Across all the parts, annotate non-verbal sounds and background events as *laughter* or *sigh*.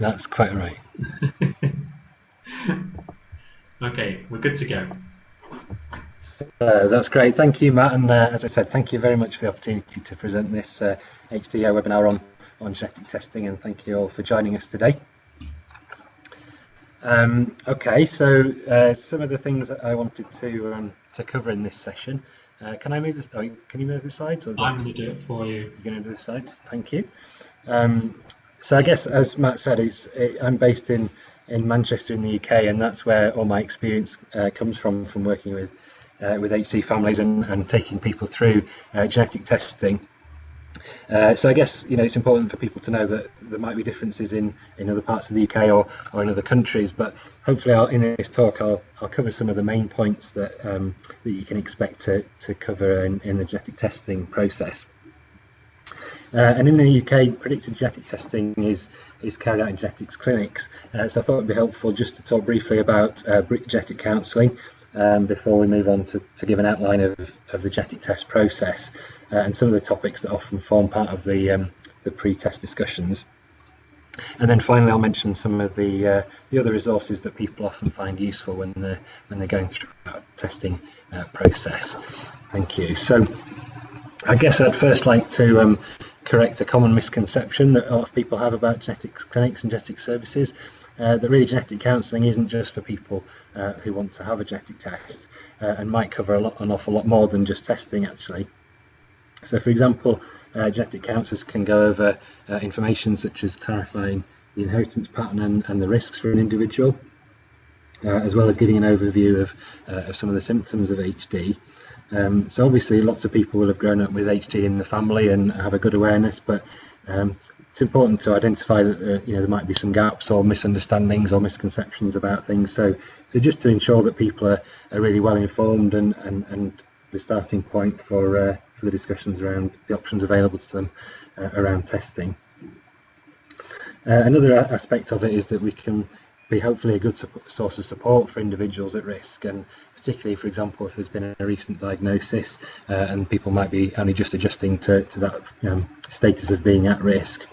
That's quite right. *laughs* okay, we're good to go. So, uh, that's great. Thank you, Matt. And uh, as I said, thank you very much for the opportunity to present this uh, webinar on, on genetic testing. And thank you all for joining us today. Um, okay, so uh, some of the things that I wanted to um, to cover in this session. Uh, can I move this? Oh, can you move the slides? Or I'm going to do it for you. You're going to do the slides. Thank you. Um, so I guess, as Matt said, it's it, I'm based in in Manchester in the UK, and that's where all my experience uh, comes from from working with uh, with HD families and, and taking people through uh, genetic testing. Uh, so I guess you know it's important for people to know that there might be differences in, in other parts of the UK or, or in other countries, but hopefully I'll, in this talk I'll, I'll cover some of the main points that um, that you can expect to, to cover in, in the genetic testing process. Uh, and in the UK, predictive genetic testing is is carried out in genetics clinics. Uh, so I thought it would be helpful just to talk briefly about uh, genetic counselling um, before we move on to, to give an outline of, of the genetic test process uh, and some of the topics that often form part of the, um, the pre-test discussions. And then finally, I'll mention some of the uh, the other resources that people often find useful when they're when they're going through that testing uh, process. Thank you. So, I guess I'd first like to um, correct a common misconception that a lot of people have about genetics clinics and genetic services uh, that really genetic counselling isn't just for people uh, who want to have a genetic test uh, and might cover a lot, an awful lot more than just testing actually. So for example, uh, genetic counsellors can go over uh, information such as clarifying the inheritance pattern and, and the risks for an individual, uh, as well as giving an overview of, of some of the symptoms of HD. Um, so obviously lots of people will have grown up with HD in the family and have a good awareness, but um, it's important to identify that uh, you know there might be some gaps or misunderstandings or misconceptions about things. So, so just to ensure that people are, are really well informed and, and, and the starting point for uh, for the discussions around the options available to them uh, around testing. Uh, another aspect of it is that we can be hopefully a good source of support for individuals at risk and particularly for example if there's been a recent diagnosis uh, and people might be only just adjusting to, to that um, status of being at risk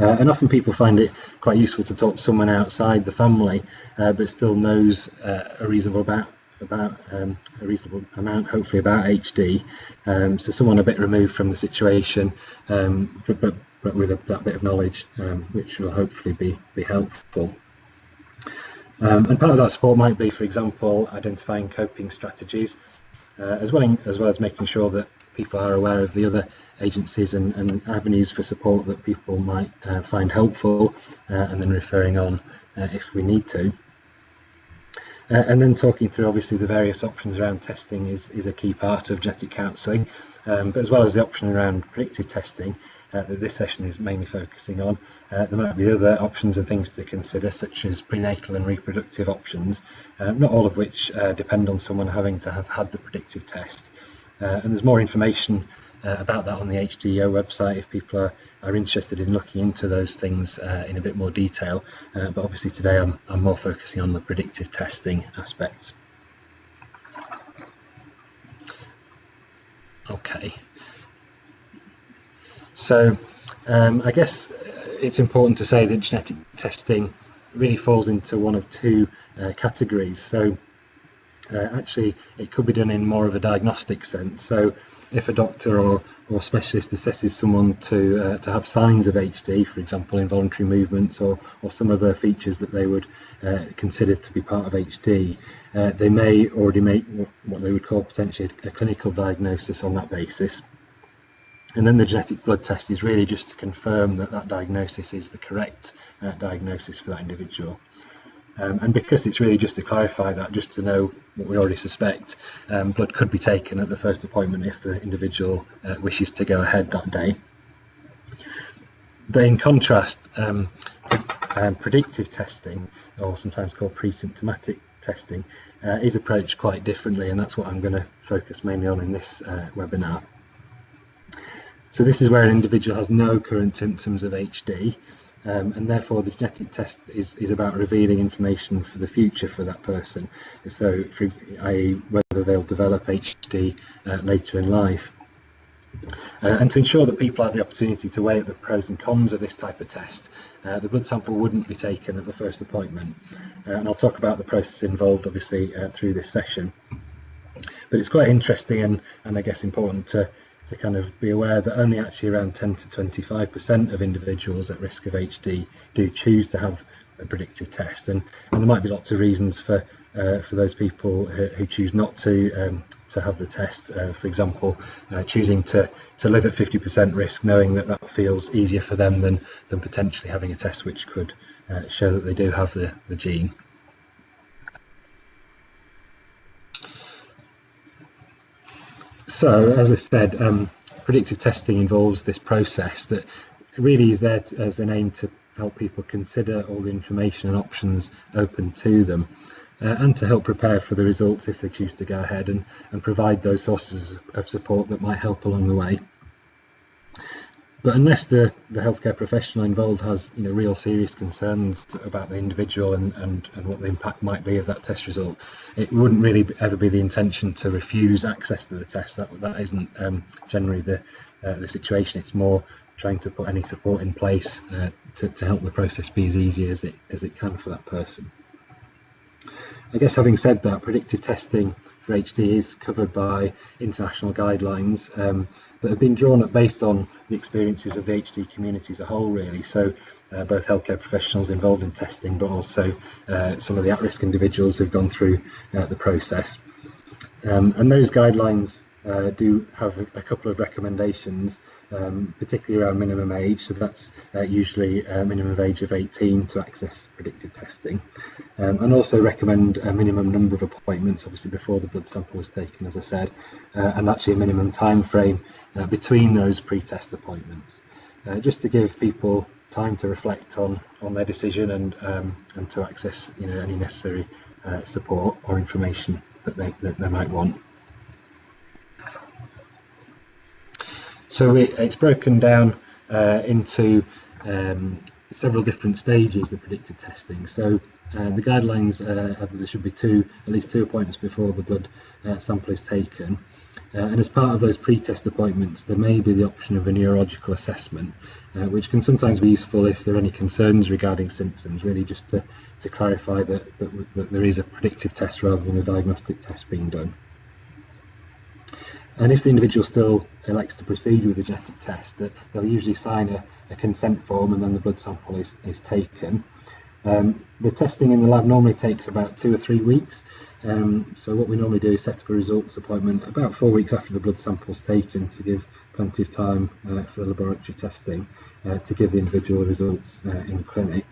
uh, and often people find it quite useful to talk to someone outside the family, uh, but still knows uh, a reasonable about about um, a reasonable amount, hopefully about HD. Um, so someone a bit removed from the situation, um, but, but, but with a, that bit of knowledge, um, which will hopefully be be helpful. Um, and part of that support might be, for example, identifying coping strategies, uh, as well as well as making sure that people are aware of the other agencies and, and avenues for support that people might uh, find helpful uh, and then referring on uh, if we need to. Uh, and then talking through obviously the various options around testing is, is a key part of genetic counselling, um, but as well as the option around predictive testing uh, that this session is mainly focusing on, uh, there might be other options and things to consider such as prenatal and reproductive options, not all of which depend on someone having to have had the predictive test. and there's more information uh, about that on the HDYO website if people are, are interested in looking into those things uh, in a bit more detail. Uh, but obviously today I'm, I'm more focusing on the predictive testing aspects. Okay. So um, I guess it's important to say that genetic testing really falls into one of two uh, categories. So uh, actually it could be done in more of a diagnostic sense. So if a doctor or, or specialist assesses someone to uh, to have signs of HD, for example, involuntary movements or, or some other features that they would uh, consider to be part of HD, uh, they may already make what they would call potentially a clinical diagnosis on that basis. And then the genetic blood test is really just to confirm that that diagnosis is the correct uh, diagnosis for that individual. Um, and because it's really just to clarify that, just to know what we already suspect, um, blood could be taken at the first appointment if the individual uh, wishes to go ahead that day. But in contrast, um, um, predictive testing, or sometimes called pre-symptomatic testing, uh, is approached quite differently, and that's what I'm going to focus mainly on in this uh, webinar. So this is where an individual has no current symptoms of HD, um, and therefore the genetic test is, is about revealing information for the future for that person, so i.e. whether they'll develop HD uh, later in life. Uh, and to ensure that people have the opportunity to weigh up the pros and cons of this type of test, uh, the blood sample wouldn't be taken at the first appointment. Uh, and I'll talk about the process involved, obviously, uh, through this session. But it's quite interesting and, and I guess important to, to kind of be aware that only actually around 10 to 25% of individuals at risk of HD do choose to have a predictive test. And, and there might be lots of reasons for uh, for those people who, who choose not to um, to have the test. Uh, for example, uh, choosing to to live at 50% risk, knowing that that feels easier for them than than potentially having a test which could uh, show that they do have the the gene. So, as I said, um, predictive testing involves this process that really is there to, as an aim to help people consider all the information and options open to them uh, and to help prepare for the results if they choose to go ahead and, and provide those sources of support that might help along the way. But unless the, the healthcare professional involved has you know real serious concerns about the individual and, and, and what the impact might be of that test result, it wouldn't really ever be the intention to refuse access to the test. That that isn't um, generally the uh, the situation. It's more trying to put any support in place uh, to, to help the process be as easy as it as it can for that person. I guess having said that, predictive testing for HD is covered by international guidelines um, that have been drawn up based on the experiences of the HD community as a whole, really. So, uh, both healthcare professionals involved in testing, but also uh, some of the at risk individuals who've gone through uh, the process. Um, and those guidelines uh, do have a, couple of recommendations um, particularly around minimum age. So that's uh, usually a minimum age of 18 to access predictive testing. Um, and also recommend a minimum number of appointments, obviously before the blood sample was taken, as I said, uh, and actually a minimum time frame uh, between those pre-test appointments. Uh, just to give people time to reflect on on their decision and um, and to access you know any necessary uh, support or information that they that they might want. So it, it's broken down uh, into um, several different stages of predictive testing. So uh, the guidelines uh, there should be two, at least two appointments before the blood uh, sample is taken. Uh, and as part of those pre-test appointments, there may be the option of a neurological assessment, uh, which can sometimes be useful if there are any concerns regarding symptoms, really just to, to clarify that, that, that there is a predictive test rather than a diagnostic test being done. And if the individual still elects to proceed with the genetic test, they'll usually sign a, a, consent form and then the blood sample is, is taken. Um, the testing in the lab normally takes about two or three weeks. Um, so what we normally do is set up a results appointment about four weeks after the blood sample is taken to give plenty of time uh, for laboratory testing uh, to give the individual results uh, in clinic.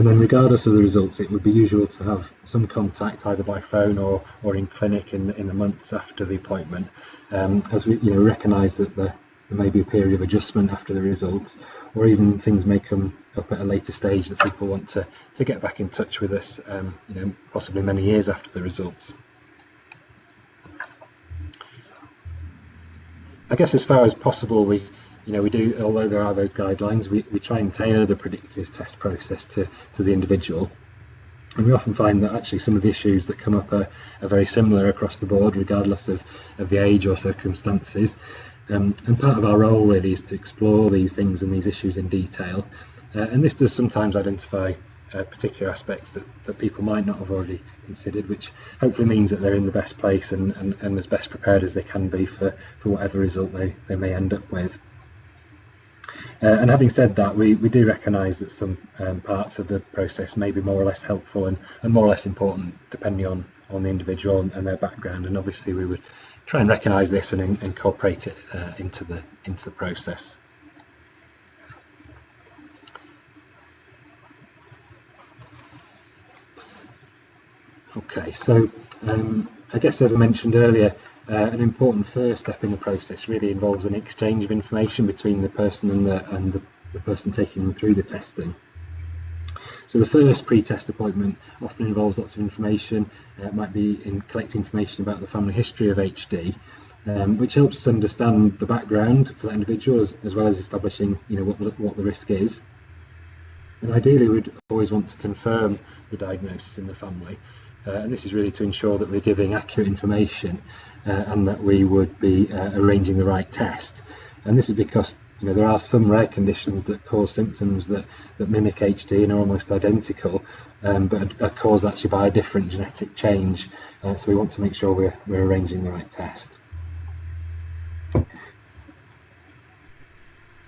And then regardless of the results, it would be usual to have some contact either by phone or, or in clinic in, in the months after the appointment, um, as we you know, recognise that the, there may be a period of adjustment after the results, or even things may come up at a later stage that people want to, to get back in touch with us, um, you know, possibly many years after the results. I guess as far as possible, we you know, we do, although there are those guidelines, we, we try and tailor the predictive test process to, to the individual. And we often find that actually some of the issues that come up are, are very similar across the board, regardless of, of the age or circumstances. Um, and part of our role really is to explore these things and these issues in detail. Uh, and this does sometimes identify uh, particular aspects that, that people might not have already considered, which hopefully means that they're in the best place and, and, and as best prepared as they can be for, for whatever result they, they may end up with. Uh, and having said that, we, we do recognise that some um, parts of the process may be more or less helpful and, and more or less important depending on, on the individual and, and their background. And obviously we would try and recognise this and in, incorporate it uh, into the into the process. Okay, so um, I guess as I mentioned earlier, uh, an important first step in the process really involves an exchange of information between the person and the, and the, the person taking them through the testing. So the first pre-test appointment often involves lots of information. Uh, it might be in collecting information about the family history of HD, um, which helps us understand the background for that individual as, as well as establishing you know, what, the, what the risk is. And ideally we'd always want to confirm the diagnosis in the family Uh, and this is really to ensure that we're giving accurate information uh, and that we would be uh, arranging the right test. And this is because you know there are some rare conditions that cause symptoms that, that mimic HD and are almost identical, um, but are caused actually by a different genetic change. Uh, so we want to make sure we're, we're arranging the right test.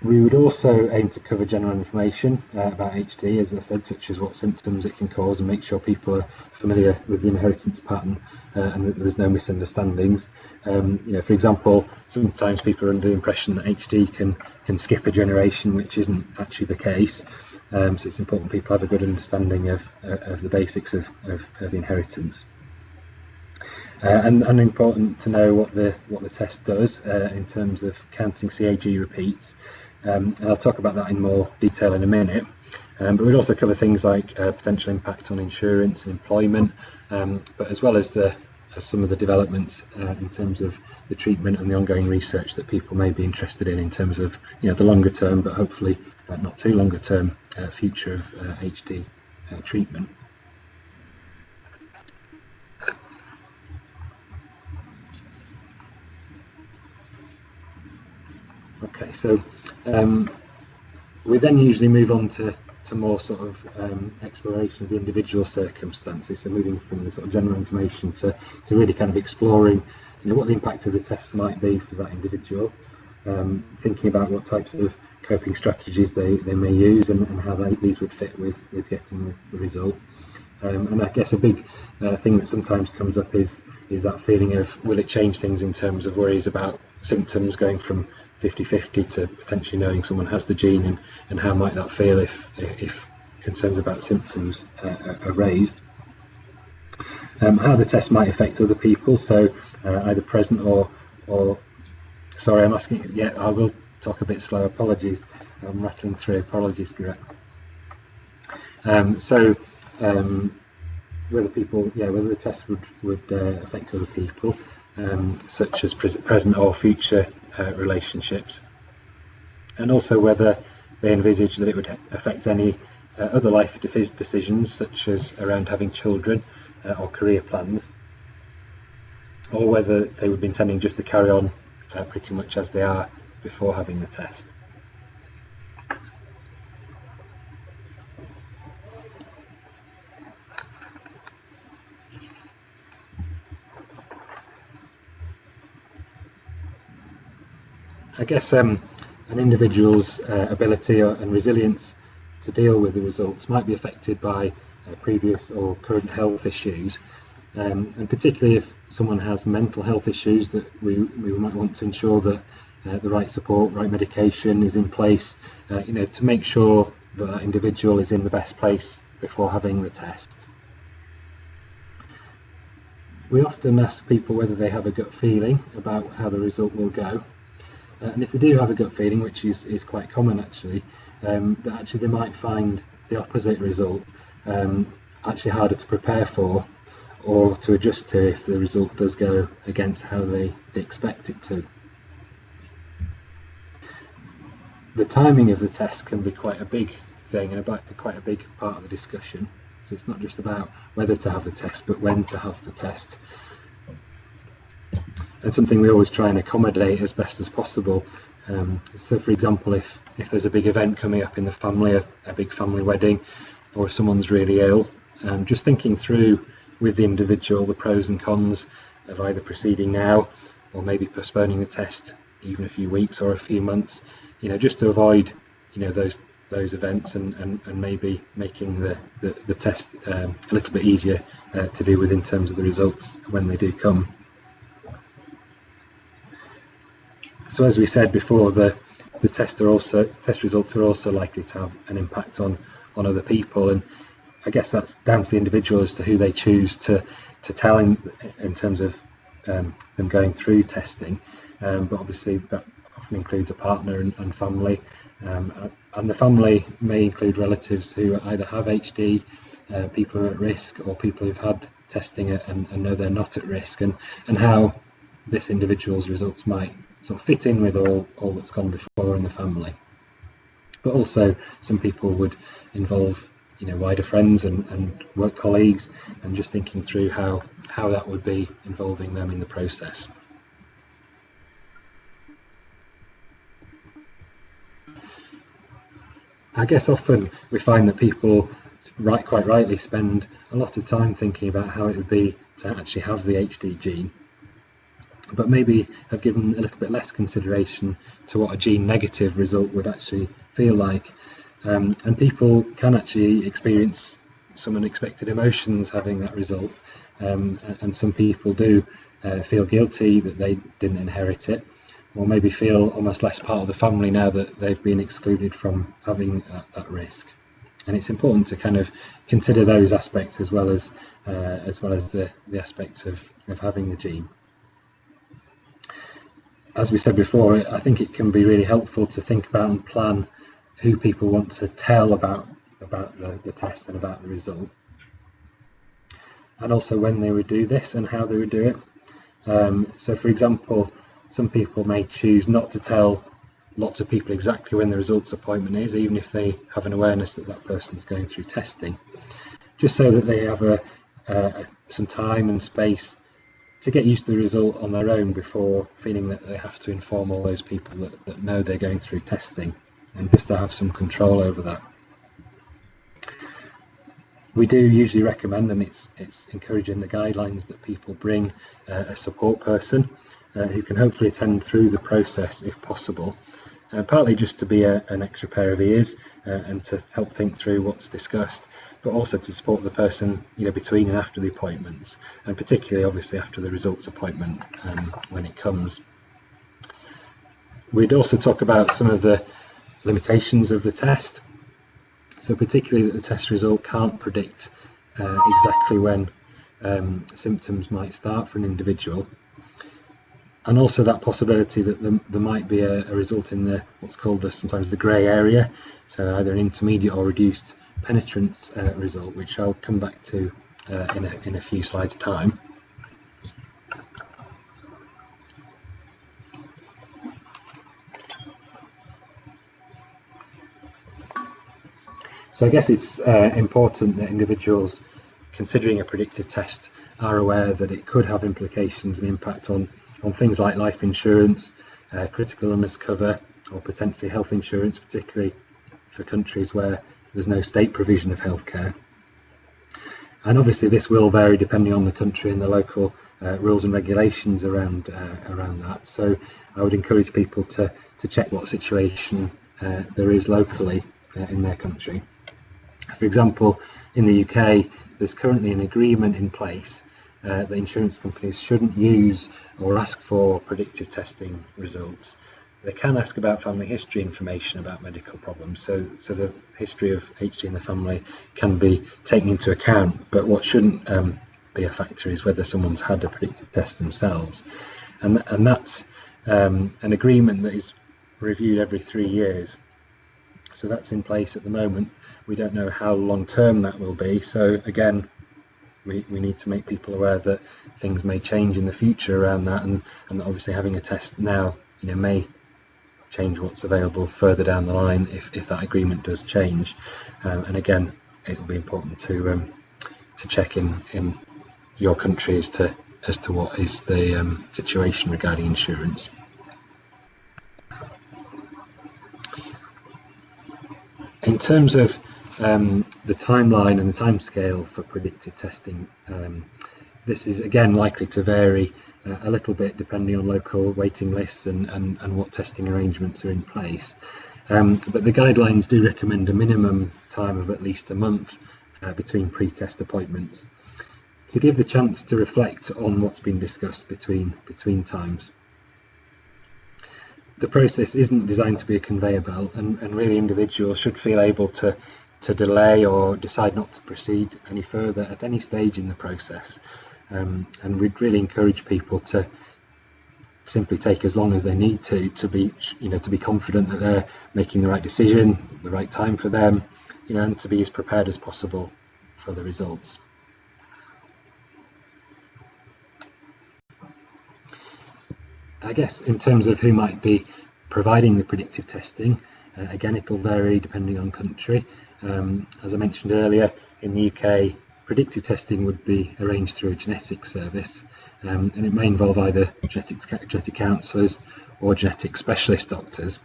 We would also aim to cover general information uh, about HD, as I said, such as what symptoms it can cause and make sure people are familiar with the inheritance pattern uh, and that there's no misunderstandings. Um, you know, for example, sometimes people are under the impression that HD can, can skip a generation, which isn't actually the case. Um, so it's important people have a good understanding of, uh, of the basics of, of, of inheritance. Uh, and, and important to know what the what the test does uh, in terms of counting CAG repeats um, and I'll talk about that in more detail in a minute. Um, but we'd also cover things like uh, potential impact on insurance and employment, um, but as well as the as some of the developments uh, in terms of the treatment and the ongoing research that people may be interested in in terms of you know the longer term, but hopefully uh, not too longer term uh, future of HD uh, uh, treatment. Okay, so um, we then usually move on to, to more sort of um, exploration of the individual circumstances, so moving from the sort of general information to, to really kind of exploring you know, what the impact of the test might be for that individual, um, thinking about what types of coping strategies they, they may use and, and how they, these would fit with, with getting the, the result. Um, and I guess a big uh, thing that sometimes comes up is is that feeling of will it change things in terms of worries about symptoms going from 50-50 to potentially knowing someone has the gene and, and how might that feel if, if concerns about symptoms uh, are raised. Um, how the test might affect other people, so uh, either present or, or, sorry, I'm asking, yeah, I will talk a bit slow, apologies, I'm rattling through, apologies, Garrett. Um, so, um, whether people, yeah, whether the test would, would uh, affect other people, um, such as present or future uh, relationships, and also whether they envisage that it would affect any uh, other life decisions, such as around having children uh, or career plans, or whether they would be intending just to carry on uh, pretty much as they are before having the test. I guess um, an individual's uh, ability and resilience to deal with the results might be affected by uh, previous or current health issues, um, and particularly if someone has mental health issues, that we, we might want to ensure that uh, the right support, right medication is in place, uh, you know, to make sure that that individual is in the best place before having the test. We often ask people whether they have a gut feeling about how the result will go, uh, and if they do have a gut feeling, which is, is quite common actually, um, that actually they might find the opposite result um, actually harder to prepare for or to adjust to if the result does go against how they, they expect it to. The timing of the test can be quite a big thing and about quite a big part of the discussion. So it's not just about whether to have the test, but when to have the test and something we always try and accommodate as best as possible. Um, so, for example, if if there's a big event coming up in the family, a, a big family wedding, or if someone's really ill, um, just thinking through with the individual the pros and cons of either proceeding now or maybe postponing the test even a few weeks or a few months, you know, just to avoid, you know, those those events and, and, and maybe making the, the, the test um, a little bit easier uh, to deal with in terms of the results when they do come. So as we said before, the the test are also test results are also likely to have an impact on on other people, and I guess that's down to the individual as to who they choose to to tell in in terms of um, them going through testing. Um, but obviously that often includes a partner and, and family, um, and the family may include relatives who either have HD, uh, people who are at risk, or people who've had testing and, and know they're not at risk, and and how this individual's results might sort of fit in with all, all that's gone before in the family. But also some people would involve you know wider friends and, and work colleagues and just thinking through how how that would be involving them in the process. I guess often we find that people right quite rightly spend a lot of time thinking about how it would be to actually have the HD gene but maybe have given a little bit less consideration to what a gene negative result would actually feel like. Um, and people can actually experience some unexpected emotions having that result. Um, and some people do uh, feel guilty that they didn't inherit it or maybe feel almost less part of the family now that they've been excluded from having that, that risk. And it's important to kind of consider those aspects as well as uh, as well as the, the aspects of, of having the gene as we said before I think it can be really helpful to think about and plan who people want to tell about about the, the test and about the result. And also when they would do this and how they would do it. Um, so for example some people may choose not to tell lots of people exactly when the results appointment is even if they have an awareness that that person's going through testing. Just so that they have a, uh, some time and space to get used to the result on their own before feeling that they have to inform all those people that, that know they're going through testing and just to have some control over that. We do usually recommend and it's it's encouraging the guidelines that people bring uh, a support person uh, who can hopefully attend through the process if possible uh, partly just to be a, an extra pair of ears uh, and to help think through what's discussed, but also to support the person you know between and after the appointments, and particularly obviously after the results appointment um, when it comes. We'd also talk about some of the limitations of the test. So particularly that the test result can't predict uh, exactly when um, symptoms might start for an individual and also that possibility that there, there might be a, a, result in the what's called the sometimes the grey area, so either an intermediate or reduced penetrance uh, result, which I'll come back to uh, in, a, in a few slides' time. So I guess it's uh, important that individuals considering a predictive test are aware that it could have implications and impact on on things like life insurance, uh, critical illness cover, or potentially health insurance, particularly for countries where there's no state provision of healthcare. And obviously this will vary depending on the country and the local uh, rules and regulations around uh, around that. So I would encourage people to, to check what situation uh, there is locally uh, in their country. For example, in the UK, there's currently an agreement in place uh, that insurance companies shouldn't use or ask for predictive testing results. They can ask about family history information about medical problems, so so the history of HD in the family can be taken into account. But what shouldn't um, be a factor is whether someone's had a predictive test themselves, and and that's um, an agreement that is reviewed every three years. So that's in place at the moment. We don't know how long term that will be. So again, we, we need to make people aware that things may change in the future around that and, and obviously having a test now you know may change what's available further down the line if, if that agreement does change um, and again it will be important to um, to check in in your country as to as to what is the um, situation regarding insurance. In terms of um, the timeline and the timescale for predictive testing. Um, this is again likely to vary uh, a little bit depending on local waiting lists and, and, and what testing arrangements are in place. Um, but the guidelines do recommend a minimum time of at least a month uh, between pre-test appointments to give the chance to reflect on what's been discussed between between times. The process isn't designed to be a conveyor belt and, and really individuals should feel able to to delay or decide not to proceed any further at any stage in the process. Um, and we'd really encourage people to simply take as long as they need to to be you know to be confident that they're making the right decision the right time for them you know and to be as prepared as possible for the results I guess in terms of who might be providing the predictive testing. Uh, again, it'll vary depending on country. Um, as I mentioned earlier, in the UK, predictive testing would be arranged through a genetics service, um, and it may involve either genetics, genetic counsellors or genetic specialist doctors.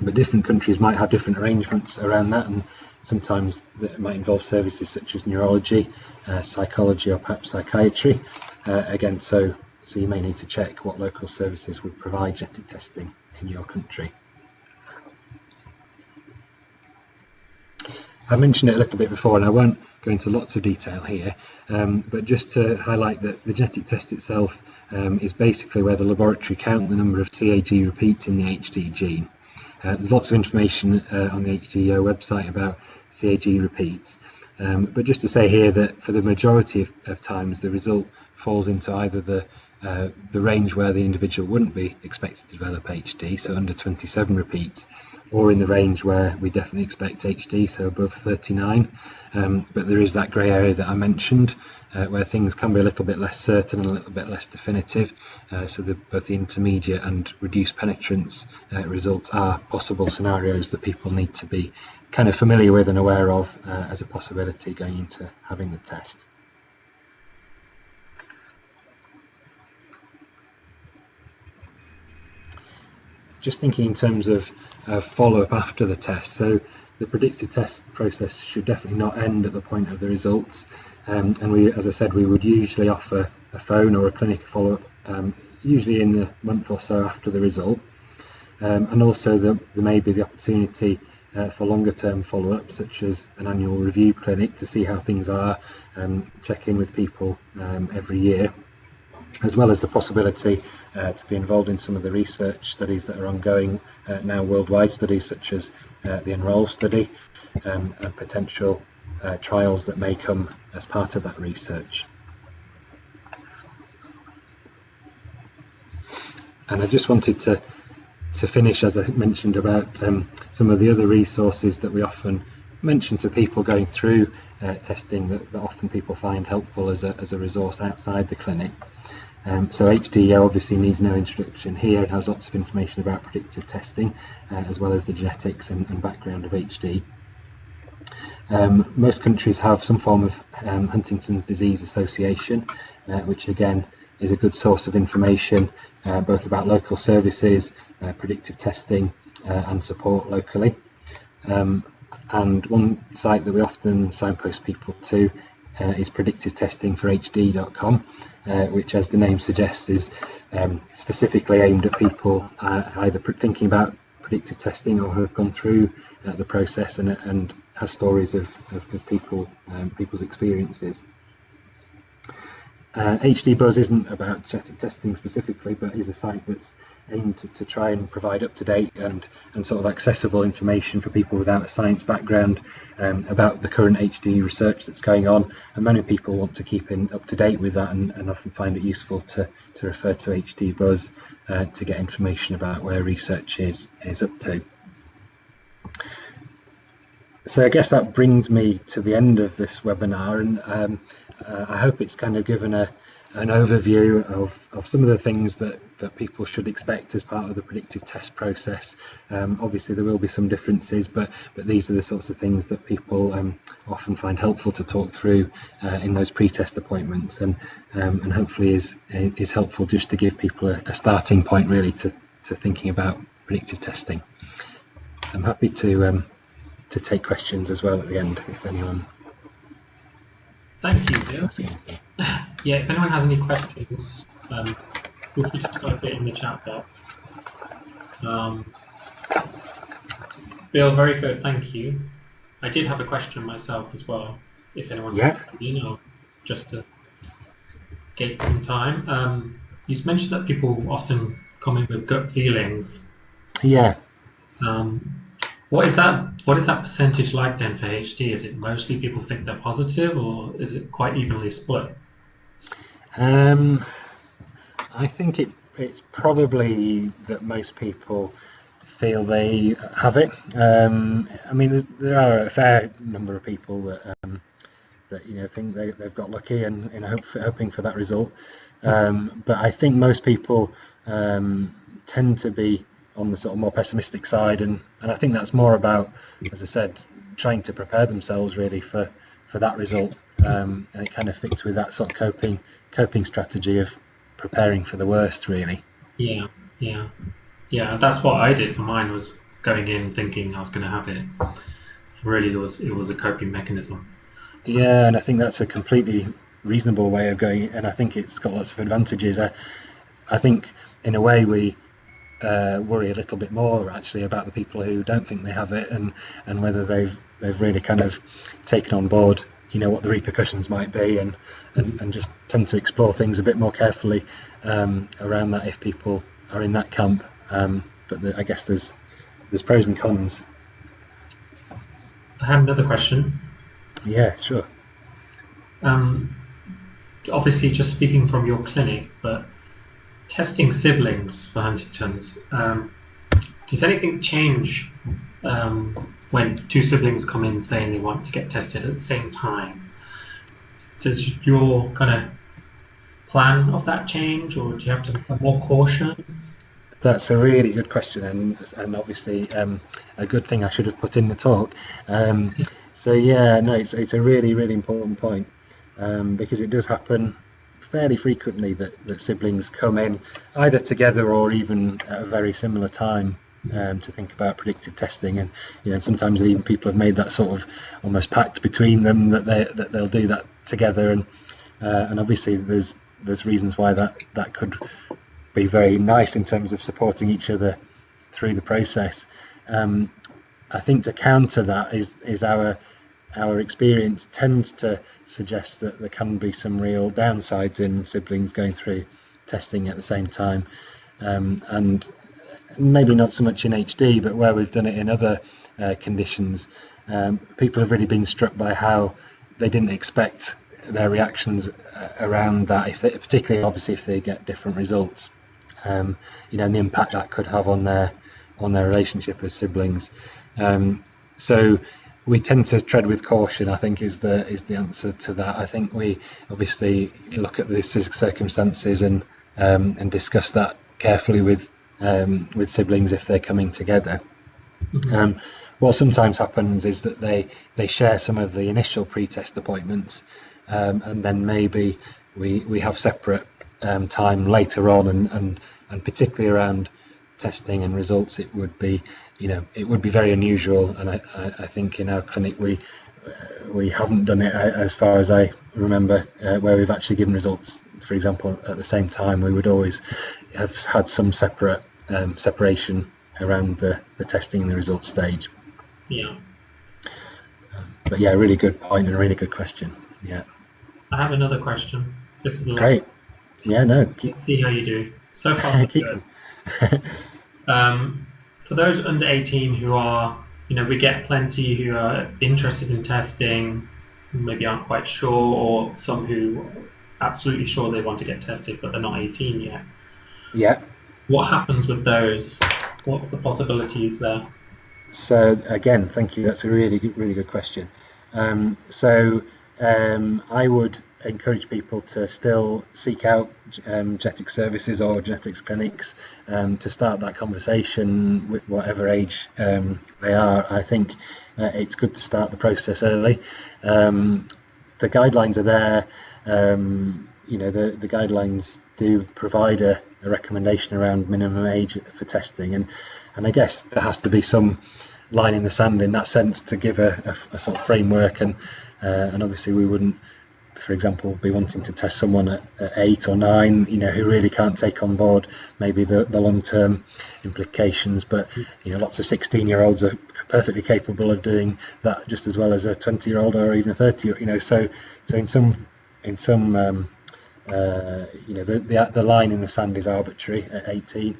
But different countries might have different arrangements around that, and sometimes that might involve services such as neurology, uh, psychology, or perhaps psychiatry. Uh, again, so so you may need to check what local services would provide genetic testing in your country. I mentioned it a little bit before, and I won't go into lots of detail here, um, but just to highlight that the genetic test itself um, is basically where the laboratory count the number of CAG repeats in the HD gene. Uh, there's lots of information uh, on the HDYO website about CAG repeats, um, but just to say here that for the majority of, of times the result falls into either the uh, the range where the individual wouldn't be expected to develop HD, so under 27 repeats, or in the range where we definitely expect HD, so above 39. Um, but there is that grey area that I mentioned, uh, where things can be a little bit less certain and a little bit less definitive. Uh, so the, both the intermediate and reduced penetrance uh, results are possible scenarios that people need to be kind of familiar with and aware of uh, as a possibility going into having the test. Just thinking in terms of uh, follow-up after the test. So the predictive test process should definitely not end at the point of the results. Um, and we, as I said, we would usually offer a phone or a clinic follow-up, um, usually in the month or so after the result. Um, and also the, there may be the opportunity uh, for longer term follow-up, such as an annual review clinic to see how things are, and check in with people um, every year as well as the possibility uh, to be involved in some of the research studies that are ongoing uh, now worldwide, studies such as uh, the Enroll study um, and potential uh, trials that may come as part of that research. And I just wanted to, to finish, as I mentioned, about um, some of the other resources that we often mention to people going through uh, testing that, that, often people find helpful as a, as a resource outside the clinic. Um, so HDYO obviously needs no introduction here. It has lots of information about predictive testing, uh, as well as the genetics and, and background of HD. Um, most countries have some form of um, Huntington's disease association, uh, which again is a good source of information, uh, both about local services, uh, predictive testing, uh, and support locally. Um, and one site that we often signpost people to uh, is predictive testing for HD.com uh, which, as the name suggests, is um, specifically aimed at people uh, either thinking about predictive testing or who have gone through uh, the process and, and has stories of, of, of people um, people's experiences. Uh, HD Buzz isn't about genetic testing specifically, but is a site that's aimed to, to try and provide up-to-date and, and sort of accessible information for people without a science background um, about the current HD research that's going on. And many people want to keep in up-to-date with that and, and often find it useful to, to refer to HD Buzz uh, to get information about where research is, is up to. So I guess that brings me to the end of this webinar and um, uh, I hope it's kind of given a, an overview of, of some of the things that, that people should expect as part of the predictive test process. Um, obviously there will be some differences, but, but these are the sorts of things that people um, often find helpful to talk through uh, in those pre-test appointments and, um, and hopefully is, is helpful just to give people a, a starting point really to, to thinking about predictive testing. So I'm happy to, um, to take questions as well at the end if anyone Thank you, Bill. Yeah, if anyone has any questions, um, feel free to type it in the chat box. Um, Bill, very good, thank you. I did have a question myself as well, if anyone's yeah. you know, just to get some time. Um, you mentioned that people often come in with gut feelings. Yeah. Um, what is that? What is that percentage like then for HD? Is it mostly people think they're positive, or is it quite evenly split? Um, I think it it's probably that most people feel they have it. Um, I mean, there are a fair number of people that um, that you know think they, they've got lucky and you hope for, hoping for that result. Um, but I think most people um, tend to be on the sort of more pessimistic side, and, and I think that's more about, as I said, trying to prepare themselves really for, for that result, um, and it kind of fits with that sort of coping coping strategy of preparing for the worst, really. Yeah, yeah, yeah. That's what I did for mine. Was going in thinking I was going to have it. Really, it was it was a coping mechanism. Yeah, and I think that's a completely reasonable way of going, and I think it's got lots of advantages. I, I think in a way we uh, worry a little bit more actually about the people who don't think they have it, and and whether they've they've really kind of taken on board, you know, what the repercussions might be, and and, and just tend to explore things a bit more carefully um, around that if people are in that camp. Um, but the, I guess there's there's pros and cons. I have another question. Yeah, sure. Um, obviously, just speaking from your clinic, but testing siblings for Huntington's, um, does anything change um, when two siblings come in saying they want to get tested at the same time? Does your kind of plan of that change, or do you have to have more caution? That's a really good question, and and obviously um, a good thing I should have put in the talk. Um, so yeah, no, it's it's a really really important point um, because it does happen fairly frequently that, that siblings come in either together or even at a very similar time um, to think about predictive testing and you know sometimes even people have made that sort of almost pact between them that they that they'll do that together and uh, and obviously there's there's reasons why that that could be very nice in terms of supporting each other through the process. Um, I think to counter that is is our our experience tends to suggest that there can be some real downsides in siblings going through testing at the same time, um, and maybe not so much in HD, but where we've done it in other uh, conditions, um, people have really been struck by how they didn't expect their reactions uh, around that, if they, particularly obviously if they get different results um, you know, and the impact that could have on their on their relationship as siblings. Um, so we tend to tread with caution. I think is the is the answer to that. I think we obviously look at the circumstances and um, and discuss that carefully with um, with siblings if they're coming together. Mm-hmm. Um, what sometimes happens is that they they share some of the initial pre-test appointments, um, and then maybe we we have separate um, time later on, and, and and particularly around testing and results, it would be you know it would be very unusual, and I, I, I think in our clinic we uh, we haven't done it uh, as far as I remember uh, where we've actually given results. For example, at the same time, we would always have had some separate um, separation around the, the testing and the results stage. Yeah. Um, but yeah, really good point and a really good question. Yeah. I have another question. This is great. Yeah, no. Keep... Let's see how you do. So far, *laughs* keep good. *laughs* um, for those under 18 who are, you know, we get plenty who are interested in testing, maybe aren't quite sure, or some who are absolutely sure they want to get tested but they're not 18 yet. Yeah. What happens with those? What's the possibilities there? So again, thank you. That's a really good, really good question. Um, so um, I would encourage people to still seek out um, genetics services or genetics clinics um, to start that conversation with whatever age um, they are. I think uh, it's good to start the process early. Um, the guidelines are there. Um, you know, the, the guidelines do provide a, a recommendation around minimum age for testing, and and I guess there has to be some line in the sand in that sense to give a, a, a sort of framework and uh, and obviously we wouldn't for example, be wanting to test someone at, at, eight or nine, you know, who really can't take on board maybe the, the long-term implications. But you know, lots of 16-year-olds are perfectly capable of doing that just as well as a 20-year-old or even a 30. You know, so so in some in some um, uh, you know the, the the line in the sand is arbitrary at 18.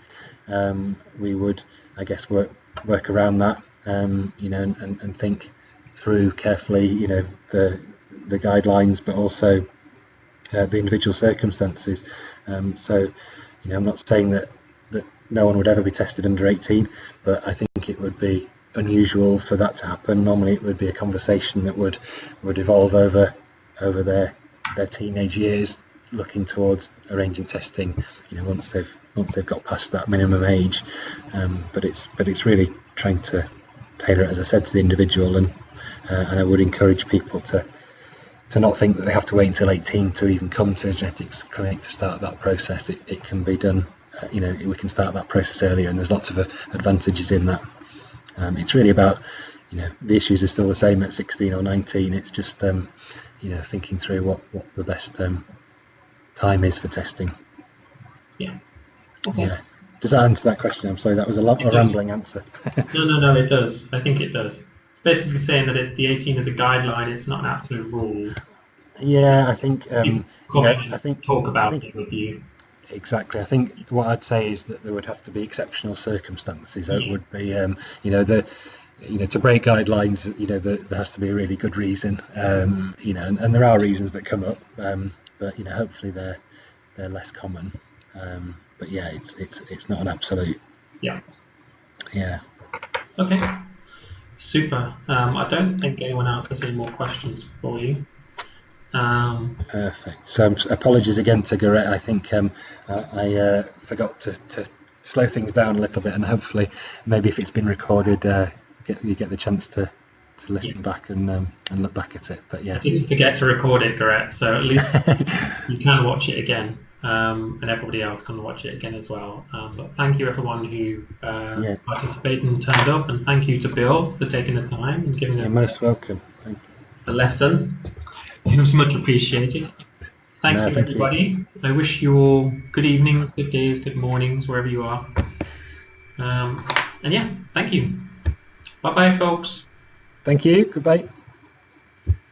Um, we would, I guess, work work around that. Um, you know, and, and think through carefully. You know, the the guidelines, but also uh, the individual circumstances. Um, so, you know, I'm not saying that that no one would ever be tested under 18, but I think it would be unusual for that to happen. Normally, it would be a conversation that would would evolve over over their their teenage years, looking towards arranging testing. You know, once they've once they've got past that minimum age. Um, but it's but it's really trying to tailor it, as I said, to the individual, and uh, and I would encourage people to to not think that they have to wait until 18 to even come to a genetics clinic to start that process. It, it can be done, uh, you know, we can start that process earlier, and there's lots of uh, advantages in that. Um, it's really about, you know, the issues are still the same at 16 or 19. It's just, um, you know, thinking through what what the best um, time is for testing. Yeah. Okay. Yeah. Does that answer that question? I'm sorry, that was a, lot, It a rambling answer. No, no, no, it does. I think it does. Basically saying that it, the 18 is a guideline, it's not an absolute rule. yeah, I think, um, You know, I think Talk about think- it with you. Exactly. I think what I'd say is that there would have to be exceptional circumstances. It would be, um, you know, the, you know, to break guidelines. You know, the, there has to be a really good reason. Um, you know, and, and there are reasons that come up, um, but you know, hopefully they're they're less common. Um, but yeah, it's it's it's not an absolute. Yeah. Yeah. Okay. Super. Um, I don't think anyone else has any more questions for you. Um, Perfect. So um, apologies again to Garrett. I think um, I, I uh, forgot to, to slow things down a little bit, and hopefully, maybe if it's been recorded, uh, get, you get the chance to, to listen Yes. back and um, and look back at it. But yeah, didn't forget to record it, Garrett, so at least *laughs* you can watch it again, um, and everybody else can watch it again as well. Um, but thank you everyone who uh, Yeah. participated and turned up, and thank you to Bill for taking the time and giving you're us most welcome. Thank you. the lesson. It was much appreciated. Thank No, you, thank you. everybody. I wish you all good evenings, good days, good mornings, wherever you are. Um, and yeah, thank you. Bye bye, folks. Thank you. Goodbye.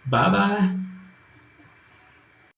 Bye bye.